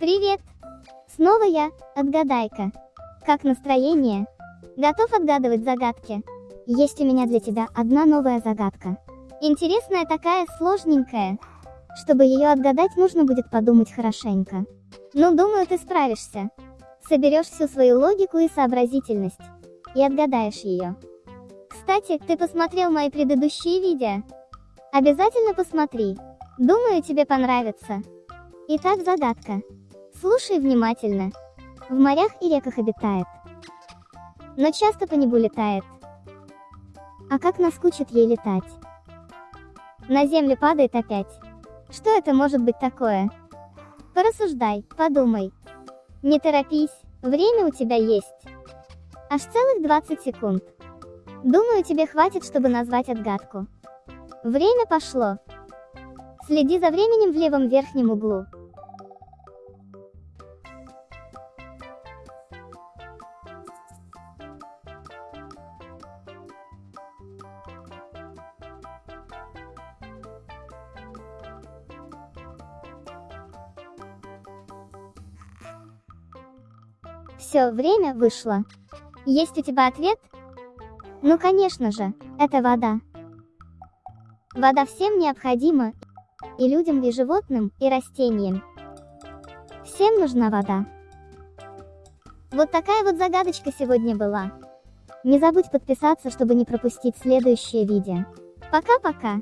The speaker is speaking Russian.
Привет! Снова я, отгадайка. Как настроение? Готов отгадывать загадки? Есть у меня для тебя одна новая загадка. Интересная такая, сложненькая. Чтобы ее отгадать, нужно будет подумать хорошенько. Ну, думаю, ты справишься. Соберешь всю свою логику и сообразительность. И отгадаешь ее. Кстати, ты посмотрел мои предыдущие видео? Обязательно посмотри. Думаю, тебе понравится. Итак, загадка. Слушай внимательно. В морях и реках обитает. Но часто по небу летает. А как наскучит ей летать? На землю падает опять. Что это может быть такое? Порассуждай, подумай. Не торопись, время у тебя есть. Аж целых 20 секунд. Думаю, тебе хватит, чтобы назвать отгадку. Время пошло. Следи за временем в левом верхнем углу. Все, время вышло. Есть у тебя ответ? Ну конечно же, это вода. Вода всем необходима, и людям, и животным, и растениям. Всем нужна вода. Вот такая вот загадочка сегодня была. Не забудь подписаться, чтобы не пропустить следующее видео. Пока-пока!